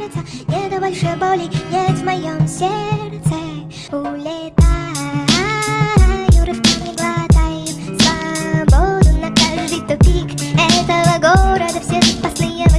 сердца Нету больше боли, нет в моем сердце Улетаю, рывками глотаю Свободу на каждый тупик Этого города все спасные.